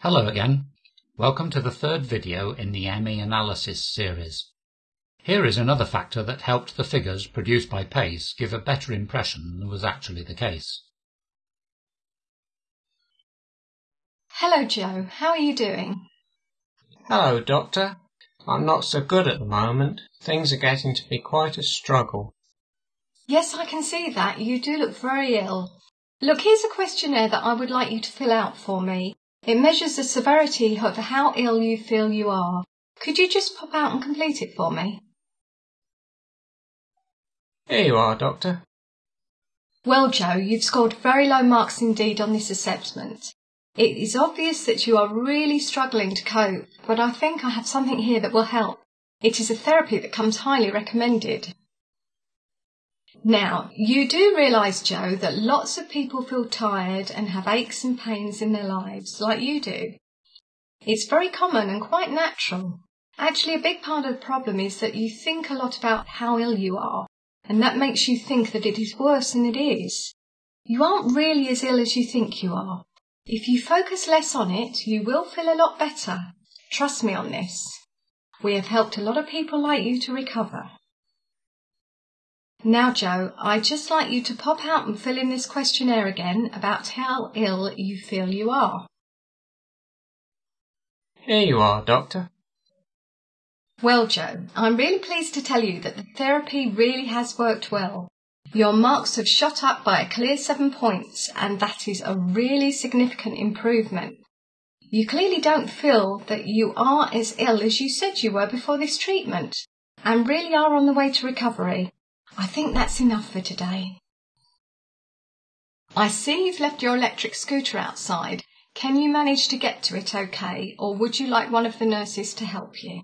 Hello again. Welcome to the third video in the ME analysis series. Here is another factor that helped the figures produced by PACE give a better impression than was actually the case. Hello, Joe. How are you doing? Hello, Doctor. I'm not so good at the moment. Things are getting to be quite a struggle. Yes, I can see that. You do look very ill. Look, here's a questionnaire that I would like you to fill out for me. It measures the severity of how ill you feel you are. Could you just pop out and complete it for me? Here you are, Doctor. Well, Joe, you've scored very low marks indeed on this assessment. It is obvious that you are really struggling to cope, but I think I have something here that will help. It is a therapy that comes highly recommended. Now, you do realise, Joe, that lots of people feel tired and have aches and pains in their lives, like you do. It's very common and quite natural. Actually, a big part of the problem is that you think a lot about how ill you are, and that makes you think that it is worse than it is. You aren't really as ill as you think you are. If you focus less on it, you will feel a lot better. Trust me on this. We have helped a lot of people like you to recover. Now, Joe, I'd just like you to pop out and fill in this questionnaire again about how ill you feel you are. Here you are, Doctor. Well, Joe, I'm really pleased to tell you that the therapy really has worked well. Your marks have shot up by a clear seven points, and that is a really significant improvement. You clearly don't feel that you are as ill as you said you were before this treatment, and really are on the way to recovery. I think that's enough for today. I see you've left your electric scooter outside. Can you manage to get to it okay, or would you like one of the nurses to help you?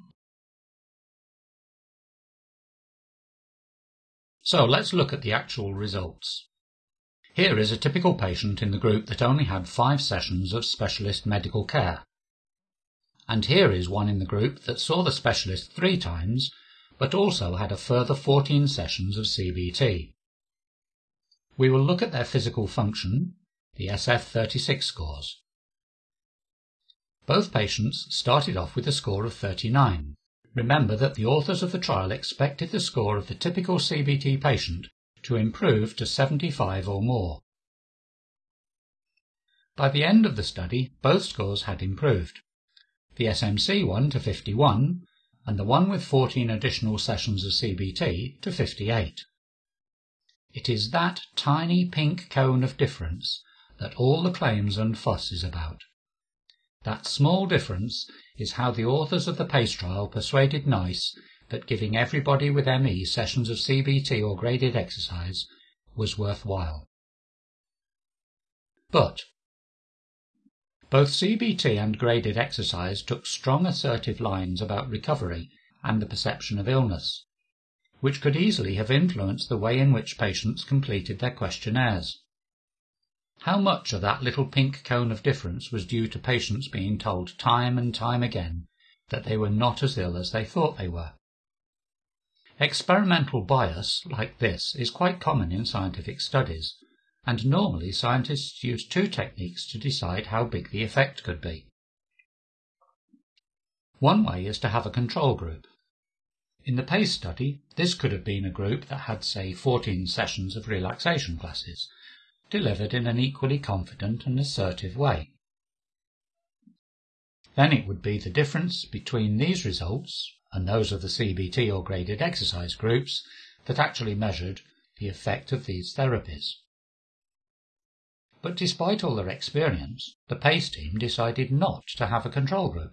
So let's look at the actual results. Here is a typical patient in the group that only had five sessions of specialist medical care. And here is one in the group that saw the specialist three times, but also had a further 14 sessions of CBT. We will look at their physical function, the SF36 scores. Both patients started off with a score of 39, Remember that the authors of the trial expected the score of the typical CBT patient to improve to 75 or more. By the end of the study, both scores had improved. The SMC one to 51 and the one with 14 additional sessions of CBT to 58. It is that tiny pink cone of difference that all the claims and fuss is about. That small difference is how the authors of the PACE trial persuaded NICE that giving everybody with ME sessions of CBT or graded exercise was worthwhile. But both CBT and graded exercise took strong assertive lines about recovery and the perception of illness, which could easily have influenced the way in which patients completed their questionnaires. How much of that little pink cone of difference was due to patients being told time and time again that they were not as ill as they thought they were? Experimental bias like this is quite common in scientific studies, and normally scientists use two techniques to decide how big the effect could be. One way is to have a control group. In the PACE study, this could have been a group that had, say, 14 sessions of relaxation classes, delivered in an equally confident and assertive way. Then it would be the difference between these results and those of the CBT or graded exercise groups that actually measured the effect of these therapies. But despite all their experience, the PACE team decided not to have a control group.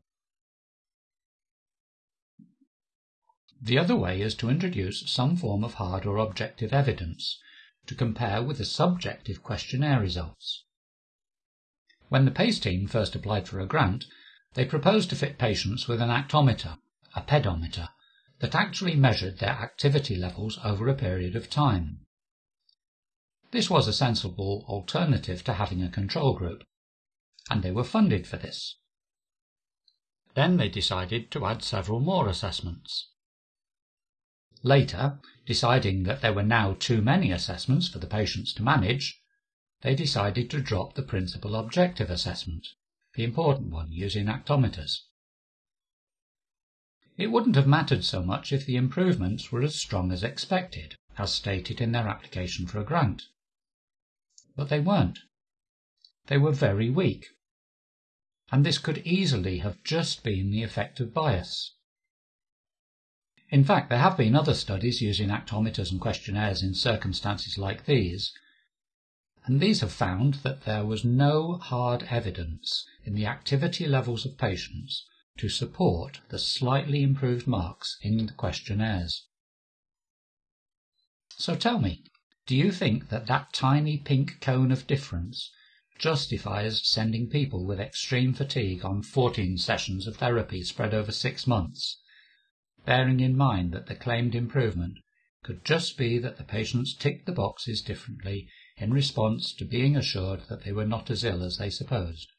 The other way is to introduce some form of hard or objective evidence to compare with the subjective questionnaire results. When the PACE team first applied for a grant, they proposed to fit patients with an actometer, a pedometer, that actually measured their activity levels over a period of time. This was a sensible alternative to having a control group, and they were funded for this. Then they decided to add several more assessments. Later, deciding that there were now too many assessments for the patients to manage, they decided to drop the principal objective assessment the important one using actometers. It wouldn't have mattered so much if the improvements were as strong as expected, as stated in their application for a grant. But they weren't. They were very weak. And this could easily have just been the effect of bias. In fact, there have been other studies using actometers and questionnaires in circumstances like these, and these have found that there was no hard evidence in the activity levels of patients to support the slightly improved marks in the questionnaires. So tell me, do you think that that tiny pink cone of difference justifies sending people with extreme fatigue on 14 sessions of therapy spread over six months, bearing in mind that the claimed improvement could just be that the patients ticked the boxes differently in response to being assured that they were not as ill as they supposed.